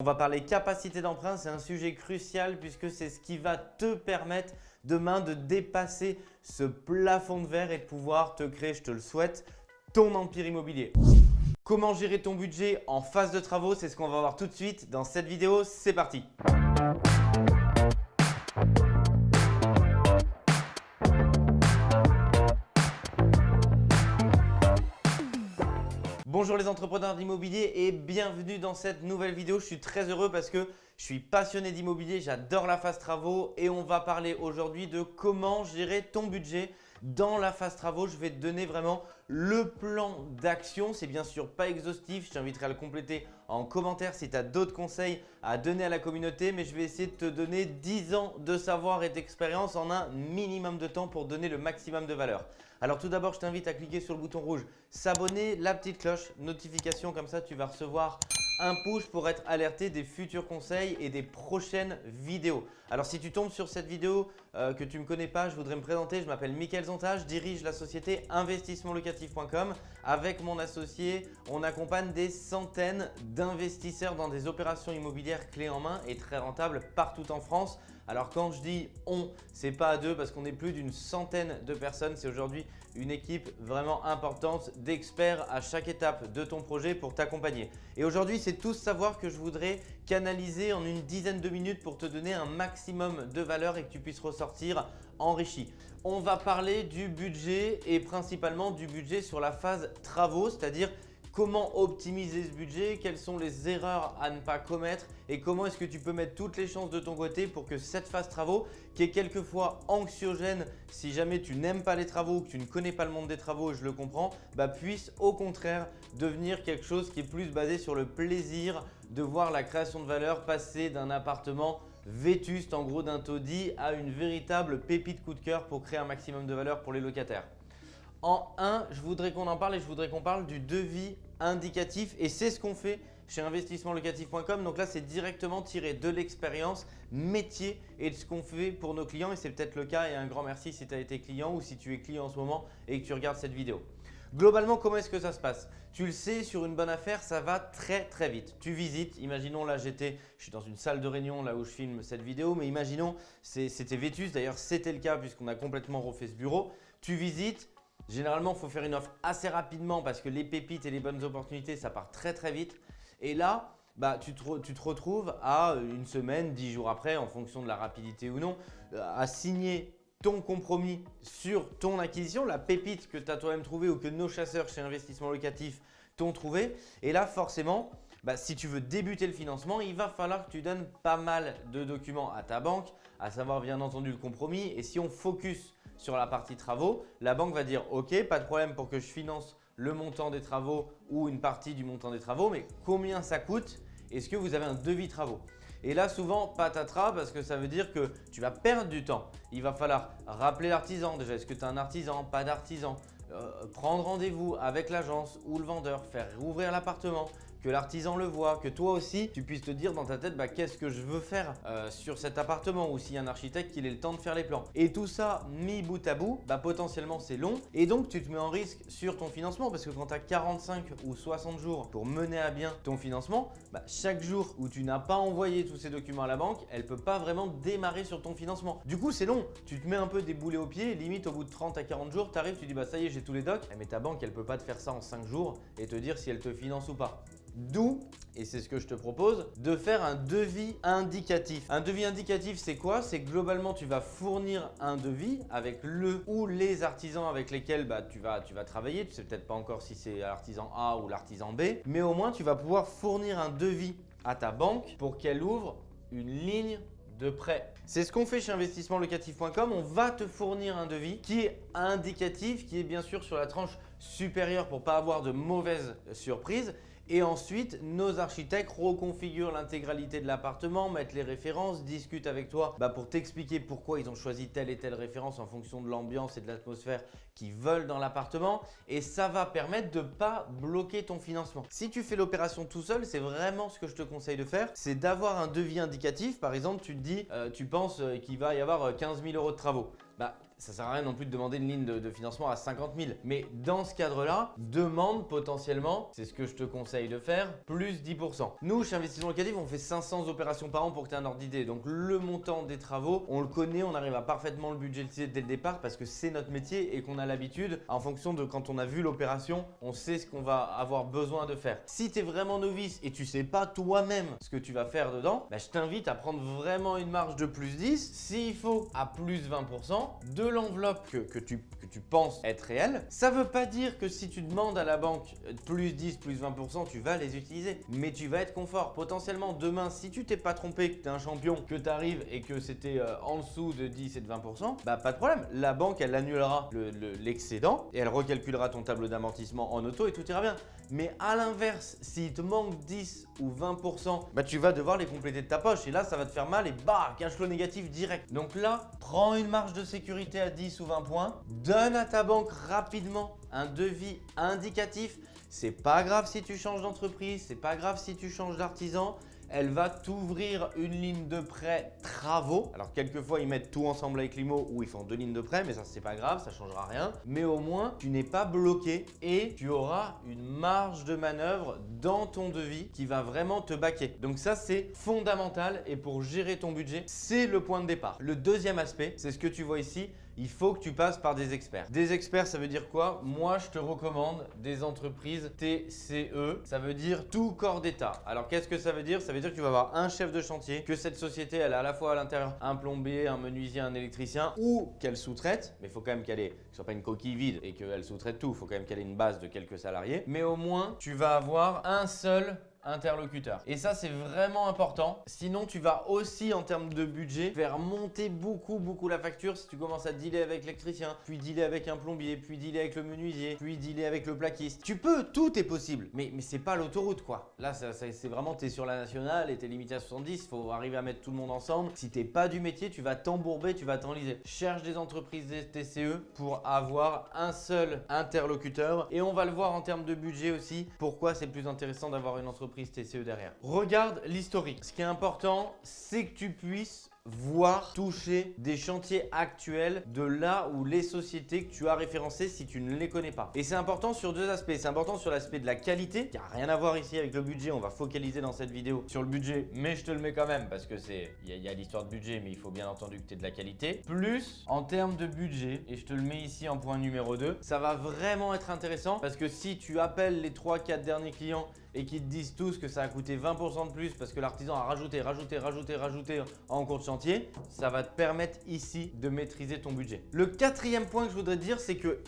On va parler capacité d'emprunt, c'est un sujet crucial puisque c'est ce qui va te permettre demain de dépasser ce plafond de verre et de pouvoir te créer, je te le souhaite, ton empire immobilier. Comment gérer ton budget en phase de travaux, c'est ce qu'on va voir tout de suite dans cette vidéo. C'est parti Bonjour les entrepreneurs d'immobilier et bienvenue dans cette nouvelle vidéo. Je suis très heureux parce que je suis passionné d'immobilier, j'adore la phase travaux et on va parler aujourd'hui de comment gérer ton budget dans la phase travaux. Je vais te donner vraiment le plan d'action. C'est bien sûr pas exhaustif, je t'inviterai à le compléter en commentaire si tu as d'autres conseils à donner à la communauté. Mais je vais essayer de te donner 10 ans de savoir et d'expérience en un minimum de temps pour donner le maximum de valeur. Alors tout d'abord, je t'invite à cliquer sur le bouton rouge s'abonner, la petite cloche, notification comme ça tu vas recevoir un push pour être alerté des futurs conseils et des prochaines vidéos. Alors si tu tombes sur cette vidéo euh, que tu ne me connais pas, je voudrais me présenter. Je m'appelle Mickaël Zonta, je dirige la société investissementlocatif.com. Avec mon associé, on accompagne des centaines d'investisseurs dans des opérations immobilières clés en main et très rentables partout en France. Alors quand je dis on, c'est pas à deux parce qu'on est plus d'une centaine de personnes. C'est aujourd'hui une équipe vraiment importante d'experts à chaque étape de ton projet pour t'accompagner. Et aujourd'hui, c'est tout savoir que je voudrais canaliser en une dizaine de minutes pour te donner un maximum de valeur et que tu puisses ressortir enrichi. On va parler du budget et principalement du budget sur la phase travaux, c'est-à-dire comment optimiser ce budget, quelles sont les erreurs à ne pas commettre? Et comment est-ce que tu peux mettre toutes les chances de ton côté pour que cette phase travaux, qui est quelquefois anxiogène si jamais tu n'aimes pas les travaux ou que tu ne connais pas le monde des travaux, je le comprends, bah puisse au contraire devenir quelque chose qui est plus basé sur le plaisir de voir la création de valeur passer d'un appartement vétuste, en gros d'un taudis, à une véritable pépite coup de cœur pour créer un maximum de valeur pour les locataires. En 1, je voudrais qu'on en parle et je voudrais qu'on parle du devis indicatif et c'est ce qu'on fait chez investissementlocatif.com. Donc là, c'est directement tiré de l'expérience métier et de ce qu'on fait pour nos clients et c'est peut-être le cas et un grand merci si tu as été client ou si tu es client en ce moment et que tu regardes cette vidéo. Globalement, comment est-ce que ça se passe? Tu le sais, sur une bonne affaire, ça va très très vite. Tu visites, imaginons là j'étais, je suis dans une salle de réunion là où je filme cette vidéo, mais imaginons c'était Vétus, d'ailleurs c'était le cas puisqu'on a complètement refait ce bureau. Tu visites, Généralement, il faut faire une offre assez rapidement parce que les pépites et les bonnes opportunités, ça part très très vite. Et là, bah, tu, te, retrouves à une semaine, dix jours après, en fonction de la rapidité ou non, euh, à signer ton compromis sur ton acquisition, la pépite que tu as toi-même trouvée ou que nos chasseurs chez Investissement Locatif t'ont trouvé. Et là, forcément, bah, si tu veux débuter le financement, il va falloir que tu donnes pas mal de documents à ta banque, à savoir bien entendu le compromis. Et si on focus sur la partie travaux, la banque va dire « Ok, pas de problème pour que je finance le montant des travaux ou une partie du montant des travaux, mais combien ça coûte? Est-ce que vous avez un devis travaux ?» Et là, souvent, patatras parce que ça veut dire que tu vas perdre du temps. Il va falloir rappeler l'artisan. Déjà, est-ce que tu as un artisan? Pas d'artisan. Euh, prendre rendez-vous avec l'agence ou le vendeur, faire rouvrir l'appartement, que l'artisan le voit, que toi aussi tu puisses te dire dans ta tête bah, qu'est-ce que je veux faire euh, sur cet appartement ou s'il y a un architecte qu'il ait le temps de faire les plans. Et tout ça mis bout à bout, bah, potentiellement c'est long et donc tu te mets en risque sur ton financement parce que quand tu as 45 ou 60 jours pour mener à bien ton financement, bah, chaque jour où tu n'as pas envoyé tous ces documents à la banque, elle ne peut pas vraiment démarrer sur ton financement. Du coup c'est long, tu te mets un peu des boulets aux pieds, limite au bout de 30 à 40 jours, tu arrives, tu dis bah ça y est j'ai tous les docs, mais ta banque elle peut pas te faire ça en 5 jours et te dire si elle te finance ou pas. D'où, et c'est ce que je te propose, de faire un devis indicatif. Un devis indicatif, c'est quoi? C'est globalement, tu vas fournir un devis avec le ou les artisans avec lesquels bah, tu, vas, travailler. Tu sais peut-être pas encore si c'est l'artisan A ou l'artisan B, mais au moins, tu vas pouvoir fournir un devis à ta banque pour qu'elle ouvre une ligne de prêt. C'est ce qu'on fait chez investissementlocatif.com. On va te fournir un devis qui est indicatif, qui est bien sûr sur la tranche supérieure pour pas avoir de mauvaises surprises et ensuite, nos architectes reconfigurent l'intégralité de l'appartement, mettent les références, discutent avec toi bah, pour t'expliquer pourquoi ils ont choisi telle et telle référence en fonction de l'ambiance et de l'atmosphère qu'ils veulent dans l'appartement. Et ça va permettre de ne pas bloquer ton financement. Si tu fais l'opération tout seul, c'est vraiment ce que je te conseille de faire. C'est d'avoir un devis indicatif. Par exemple, tu te dis, euh, tu penses euh, qu'il va y avoir 15 euh, 000 euros de travaux. Bah, ça sert à rien non plus de demander une ligne de, financement à 50 000. Mais dans ce cadre-là, demande potentiellement, c'est ce que je te conseille de faire, plus 10%. Nous, chez Investissement Locatif, on fait 500 opérations par an pour que tu aies un ordre d'idée. Donc le montant des travaux, on le connaît, on arrive à parfaitement le budgétiser dès le départ parce que c'est notre métier et qu'on a l'habitude, en fonction de quand on a vu l'opération, on sait ce qu'on va avoir besoin de faire. Si tu es vraiment novice et tu sais pas toi-même ce que tu vas faire dedans, bah, je t'invite à prendre vraiment une marge de plus 10, s'il faut à plus 20% de l'enveloppe que, tu, penses être réelle. Ça veut pas dire que si tu demandes à la banque plus 10, plus 20%, tu vas les utiliser, mais tu vas être confort. Potentiellement, demain, si tu t'es pas trompé, que tu es un champion, que tu arrives et que c'était euh, en dessous de 10 et de 20%, bah pas de problème. La banque, elle annulera l'excédent et elle recalculera ton tableau d'amortissement en auto et tout ira bien. Mais à l'inverse, s'il te manque 10 ou 20%, bah tu vas devoir les compléter de ta poche et là ça va te faire mal et bah cash flow négatif direct. Donc là, prends une marge de sécurité à 10 ou 20 points, donne à ta banque rapidement un devis indicatif. C'est pas grave si tu changes d'entreprise, c'est pas grave si tu changes d'artisan elle va t'ouvrir une ligne de prêt travaux. Alors quelquefois ils mettent tout ensemble avec l'IMO ou ils font deux lignes de prêt mais ça c'est pas grave, ça changera rien. Mais au moins tu n'es pas bloqué et tu auras une marge de manœuvre dans ton devis qui va vraiment te baquer. Donc ça c'est fondamental et pour gérer ton budget c'est le point de départ. Le deuxième aspect c'est ce que tu vois ici, il faut que tu passes par des experts. Des experts, ça veut dire quoi? Moi, je te recommande des entreprises TCE. Ça veut dire tout corps d'État. Alors, qu'est-ce que ça veut dire? Ça veut dire que tu vas avoir un chef de chantier, que cette société, elle a à la fois à l'intérieur un plombier, un menuisier, un électricien ou qu'elle sous-traite. Mais il faut quand même qu'elle ait, que ce soit pas une coquille vide et qu'elle sous-traite tout. Il faut quand même qu'elle ait une base de quelques salariés. Mais au moins, tu vas avoir un seul interlocuteur. Et ça, c'est vraiment important. Sinon, tu vas aussi, en termes de budget, faire monter beaucoup, beaucoup la facture si tu commences à dealer avec l'électricien, puis dealer avec un plombier, puis dealer avec le menuisier, puis dealer avec le plaquiste. Tu peux, tout est possible. Mais, mais c'est pas l'autoroute, quoi. Là, c'est vraiment, tu es sur la nationale et tu es limité à 70. Il faut arriver à mettre tout le monde ensemble. Si t'es pas du métier, tu vas t'embourber, tu vas t'enliser. Cherche des entreprises TCE pour avoir un seul interlocuteur. Et on va le voir en termes de budget aussi. Pourquoi c'est plus intéressant d'avoir une entreprise TCE derrière. Regarde l'historique. Ce qui est important, c'est que tu puisses voir, toucher des chantiers actuels de là où les sociétés que tu as référencées si tu ne les connais pas. Et c'est important sur deux aspects. C'est important sur l'aspect de la qualité, qui n'a rien à voir ici avec le budget. On va focaliser dans cette vidéo sur le budget, mais je te le mets quand même parce que c'est il y a, l'histoire de budget, mais il faut bien entendu que tu aies de la qualité. Plus en termes de budget, et je te le mets ici en point numéro 2, ça va vraiment être intéressant parce que si tu appelles les 3-4 derniers clients et qu'ils te disent tous que ça a coûté 20% de plus parce que l'artisan a rajouté, rajouté, rajouté, rajouté en cours de chantier, ça va te permettre ici de maîtriser ton budget. Le quatrième point que je voudrais dire, c'est que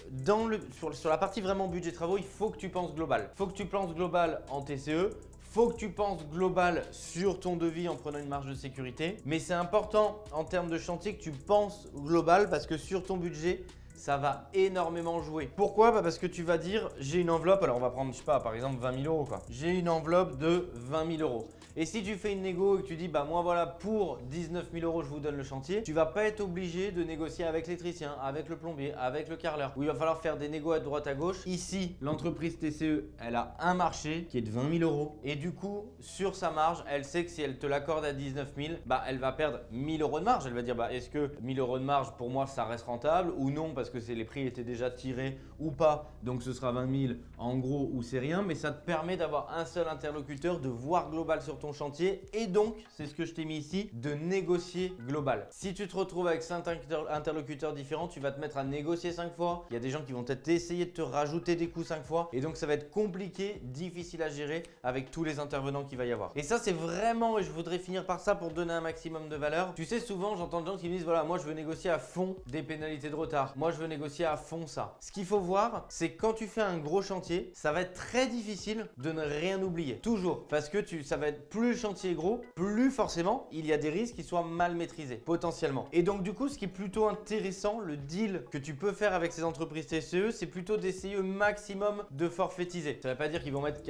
sur la partie vraiment budget travaux, il faut que tu penses global. Il faut que tu penses global en TCE, faut que tu penses global sur ton devis en prenant une marge de sécurité. Mais c'est important en termes de chantier que tu penses global parce que sur ton budget, ça va énormément jouer. Pourquoi? Bah Parce que tu vas dire, j'ai une enveloppe, alors on va prendre, je sais pas, par exemple 20 000 euros. J'ai une enveloppe de 20 000 euros. Et si tu fais une négo et que tu dis, bah moi voilà, pour 19 000 euros, je vous donne le chantier, tu vas pas être obligé de négocier avec l'électricien, avec le plombier, avec le carreleur, où il va falloir faire des négos à droite à gauche. Ici, l'entreprise TCE, elle a un marché qui est de 20 000 euros. Et du coup, sur sa marge, elle sait que si elle te l'accorde à 19 000, bah elle va perdre 1000 euros de marge. Elle va dire, bah est-ce que 1000 euros de marge, pour moi, ça reste rentable ou non? Parce que les prix étaient déjà tirés ou pas. Donc ce sera 20 000 en gros ou c'est rien. Mais ça te permet d'avoir un seul interlocuteur, de voir global sur ton chantier et donc, c'est ce que je t'ai mis ici, de négocier global. Si tu te retrouves avec 5 interlocuteurs différents, tu vas te mettre à négocier 5 fois. Il y a des gens qui vont peut-être essayer de te rajouter des coûts 5 fois et donc ça va être compliqué, difficile à gérer avec tous les intervenants qu'il va y avoir. Et ça, c'est vraiment, et je voudrais finir par ça pour donner un maximum de valeur. Tu sais, souvent, j'entends des gens qui me disent, voilà, moi je veux négocier à fond des pénalités de retard. Moi, je négocier à fond ça. Ce qu'il faut voir, c'est quand tu fais un gros chantier, ça va être très difficile de ne rien oublier. Toujours. Parce que tu, ça va être plus le chantier est gros, plus forcément, il y a des risques qui soient mal maîtrisés, potentiellement. Et donc, du coup, ce qui est plutôt intéressant, le deal que tu peux faire avec ces entreprises TCE, c'est plutôt d'essayer au maximum de forfaitiser. Ça ne veut pas dire qu'ils vont mettre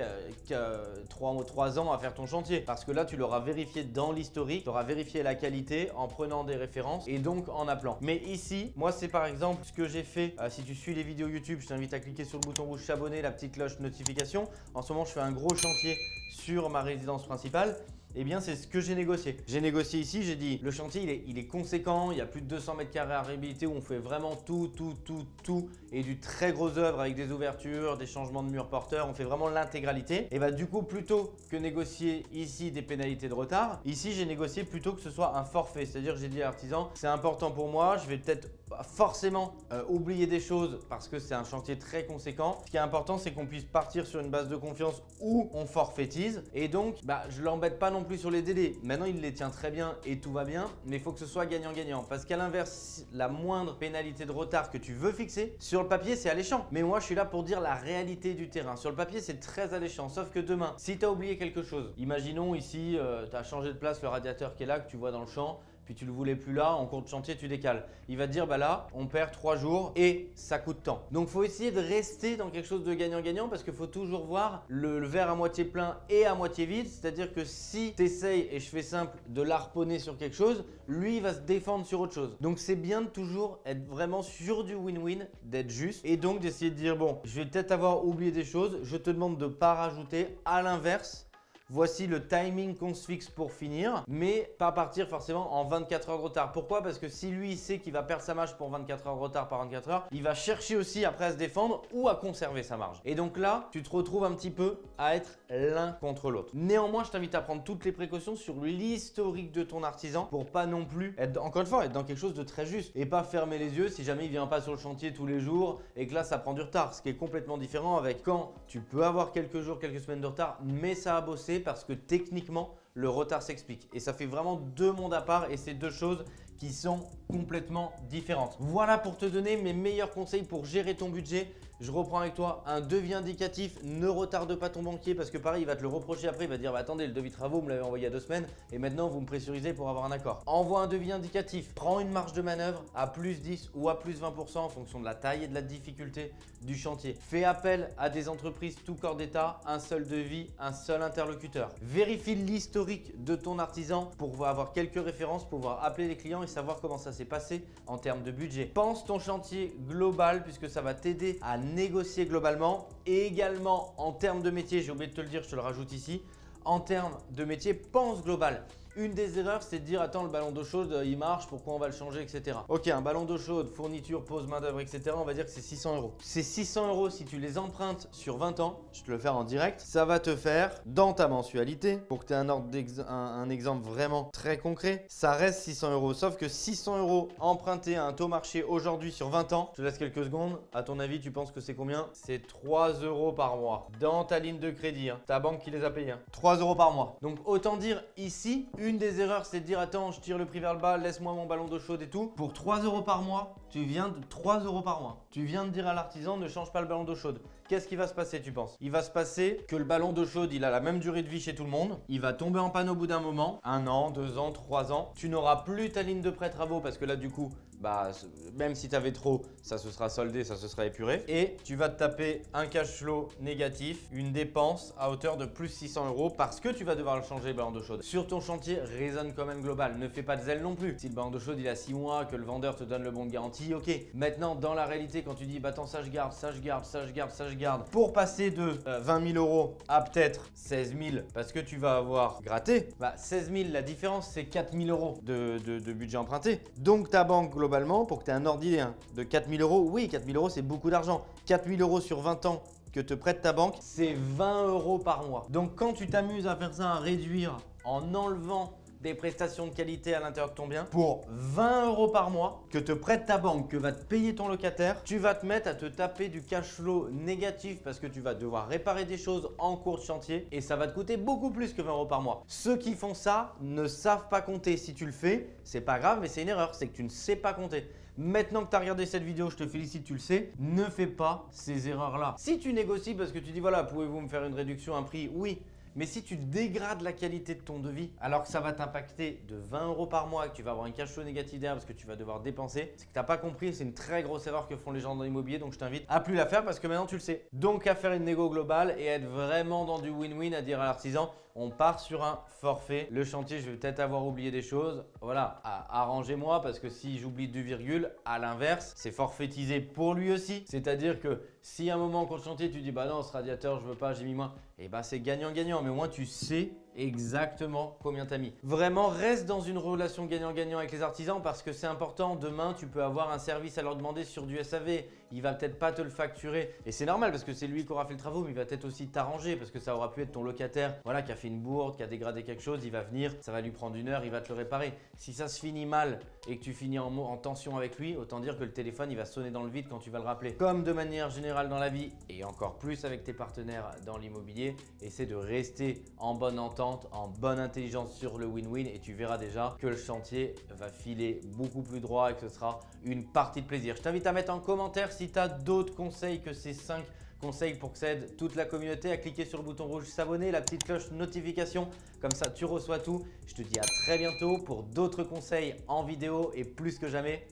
3, 3 ans à faire ton chantier. Parce que là, tu l'auras vérifié dans l'historique, tu auras vérifié la qualité en prenant des références et donc en appelant. Mais ici, moi, c'est par exemple ce que j'ai fait. Euh, si tu suis les vidéos YouTube, je t'invite à cliquer sur le bouton rouge s'abonner, la petite cloche notification. En ce moment, je fais un gros chantier sur ma résidence principale. Eh bien c'est ce que j'ai négocié. J'ai négocié ici, j'ai dit le chantier il est, conséquent, il y a plus de 200 mètres carrés à réhabiliter où on fait vraiment tout, tout, tout, tout et du très gros œuvre avec des ouvertures, des changements de murs porteurs, on fait vraiment l'intégralité. Et bah du coup plutôt que négocier ici des pénalités de retard, ici j'ai négocié plutôt que ce soit un forfait, c'est-à-dire j'ai dit à l'artisan c'est important pour moi, je vais peut-être forcément euh, oublier des choses parce que c'est un chantier très conséquent. Ce qui est important, c'est qu'on puisse partir sur une base de confiance où on forfaitise. Et donc, bah, je l'embête pas non plus sur les délais. Maintenant, il les tient très bien et tout va bien, mais il faut que ce soit gagnant-gagnant. Parce qu'à l'inverse, la moindre pénalité de retard que tu veux fixer, sur le papier, c'est alléchant. Mais moi, je suis là pour dire la réalité du terrain. Sur le papier, c'est très alléchant. Sauf que demain, si tu as oublié quelque chose, imaginons ici, euh, tu as changé de place le radiateur qui est là, que tu vois dans le champ, puis tu le voulais plus là, en cours de chantier, tu décales. Il va te dire, bah là, on perd trois jours et ça coûte tant. Donc, faut essayer de rester dans quelque chose de gagnant-gagnant parce qu'il faut toujours voir le, verre à moitié plein et à moitié vide. C'est-à-dire que si tu essayes, et je fais simple, de l'arponner sur quelque chose, lui, va se défendre sur autre chose. Donc, c'est bien de toujours être vraiment sur du win-win, d'être juste et donc d'essayer de dire, bon, je vais peut-être avoir oublié des choses, je te demande de ne pas rajouter. À l'inverse, Voici le timing qu'on se fixe pour finir, mais pas partir forcément en 24 heures de retard. Pourquoi? Parce que si lui il sait qu'il va perdre sa marge pour 24 heures de retard par 24 heures, il va chercher aussi après à se défendre ou à conserver sa marge. Et donc là, tu te retrouves un petit peu à être l'un contre l'autre. Néanmoins, je t'invite à prendre toutes les précautions sur l'historique de ton artisan pour pas non plus être, encore une fois, être dans quelque chose de très juste et pas fermer les yeux si jamais il vient pas sur le chantier tous les jours et que là ça prend du retard. Ce qui est complètement différent avec quand tu peux avoir quelques jours, quelques semaines de retard, mais ça a bossé parce que techniquement, le retard s'explique. Et ça fait vraiment deux mondes à part et c'est deux choses qui sont complètement différentes. Voilà pour te donner mes meilleurs conseils pour gérer ton budget. Je reprends avec toi un devis indicatif. Ne retarde pas ton banquier parce que pareil, il va te le reprocher après. Il va dire bah, attendez, le devis travaux, vous me l'avez envoyé il y a deux semaines et maintenant vous me pressurisez pour avoir un accord. Envoie un devis indicatif. Prends une marge de manœuvre à plus 10 ou à plus 20% en fonction de la taille et de la difficulté du chantier. Fais appel à des entreprises tout corps d'état, un seul devis, un seul interlocuteur. Vérifie l'historique de ton artisan pour avoir quelques références, pouvoir appeler les clients et savoir comment ça s'est passé en termes de budget. Pense ton chantier global puisque ça va t'aider à négocier globalement et également en termes de métier, j'ai oublié de te le dire, je te le rajoute ici, en termes de métier, pense global. Une des erreurs, c'est de dire attends, le ballon d'eau chaude, il marche, pourquoi on va le changer, etc. Ok, un ballon d'eau chaude, fourniture, pose, main-d'œuvre, etc. On va dire que c'est 600 euros. Ces 600 euros, si tu les empruntes sur 20 ans, je te le faire en direct, ça va te faire dans ta mensualité, pour que tu aies un, exemple vraiment très concret, ça reste 600 euros. Sauf que 600 euros empruntés à un taux marché aujourd'hui sur 20 ans, je te laisse quelques secondes. À ton avis, tu penses que c'est combien? C'est 3 euros par mois dans ta ligne de crédit. Hein. Ta banque qui les a payés. 3 hein. euros par mois. Donc autant dire ici, une des erreurs, c'est de dire attends, je tire le prix vers le bas, laisse-moi mon ballon d'eau chaude et tout. Pour 3 euros par mois, tu viens de 3 euros par mois. Tu viens de dire à l'artisan ne change pas le ballon d'eau chaude. Qu'est-ce qui va se passer, tu penses? Il va se passer que le ballon d'eau chaude, il a la même durée de vie chez tout le monde. Il va tomber en panne au bout d'un moment, un an, deux ans, trois ans. Tu n'auras plus ta ligne de prêt travaux parce que là, du coup, bah, même si tu avais trop, ça se sera soldé, ça se sera épuré. Et tu vas te taper un cash flow négatif, une dépense à hauteur de plus 600 euros parce que tu vas devoir le changer le ballon d'eau chaude. Sur ton chantier, raisonne quand même global. Ne fais pas de zèle non plus. Si le ballon d'eau chaude il a 6 mois, que le vendeur te donne le bon de garantie, ok. Maintenant, dans la réalité, quand tu dis bah attends, ça je garde, ça je garde, ça je garde, ça je garde, pour passer de 20 euh, 000 euros à peut-être 16 000 parce que tu vas avoir gratté, bah 16 000, la différence c'est 4 000 euros de, budget emprunté. Donc ta banque globale pour que tu aies un hein, de 4000 euros, oui, 4000 euros, c'est beaucoup d'argent. 4000 euros sur 20 ans que te prête ta banque, c'est 20 euros par mois. Donc quand tu t'amuses à faire ça, à réduire en enlevant des prestations de qualité à l'intérieur de ton bien pour 20 euros par mois que te prête ta banque, que va te payer ton locataire, tu vas te mettre à te taper du cash flow négatif parce que tu vas devoir réparer des choses en cours de chantier et ça va te coûter beaucoup plus que 20 euros par mois. Ceux qui font ça ne savent pas compter. Si tu le fais, c'est pas grave, mais c'est une erreur, c'est que tu ne sais pas compter. Maintenant que tu as regardé cette vidéo, je te félicite, tu le sais, ne fais pas ces erreurs-là. Si tu négocies parce que tu dis voilà, pouvez-vous me faire une réduction, un prix? Oui, mais si tu dégrades la qualité de ton devis, alors que ça va t'impacter de 20 euros par mois et que tu vas avoir un cash flow négatif derrière parce que tu vas devoir dépenser, c'est que tu n'as pas compris. C'est une très grosse erreur que font les gens dans l'immobilier. Donc, je t'invite à plus la faire parce que maintenant, tu le sais. Donc, à faire une négo globale et être vraiment dans du win-win, à dire à l'artisan, on part sur un forfait. Le chantier, je vais peut-être avoir oublié des choses. Voilà, arrangez-moi parce que si j'oublie du virgule, à l'inverse, c'est forfaitisé pour lui aussi. C'est-à-dire que si à un moment, quand le chantier, tu dis bah non, ce radiateur, je veux pas, j'ai mis moins, et eh bah c'est gagnant-gagnant. Mais au moins, tu sais exactement combien tu as mis. Vraiment, reste dans une relation gagnant-gagnant avec les artisans parce que c'est important. Demain, tu peux avoir un service à leur demander sur du SAV. Il va peut-être pas te le facturer. Et c'est normal parce que c'est lui qui aura fait le travaux, mais il va peut-être aussi t'arranger parce que ça aura pu être ton locataire voilà, qui a fait une bourde, qui a dégradé quelque chose. Il va venir, ça va lui prendre une heure, il va te le réparer. Si ça se finit mal et que tu finis en, en tension avec lui, autant dire que le téléphone, il va sonner dans le vide quand tu vas le rappeler. Comme de manière générale dans la vie et encore plus avec tes partenaires dans l'immobilier, essaie de rester en bonne entente, en bonne intelligence sur le win-win et tu verras déjà que le chantier va filer beaucoup plus droit et que ce sera une partie de plaisir. Je t'invite à mettre en commentaire si tu as d'autres conseils que ces 5 conseils pour que ça aide toute la communauté à cliquer sur le bouton rouge s'abonner, la petite cloche notification, comme ça tu reçois tout. Je te dis à très bientôt pour d'autres conseils en vidéo et plus que jamais,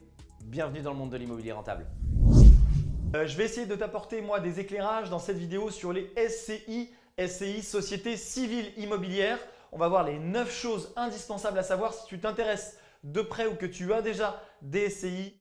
bienvenue dans le monde de l'immobilier rentable. Euh, je vais essayer de t'apporter moi des éclairages dans cette vidéo sur les SCI, SCI, Société Civile Immobilière. On va voir les 9 choses indispensables à savoir si tu t'intéresses de près ou que tu as déjà des SCI.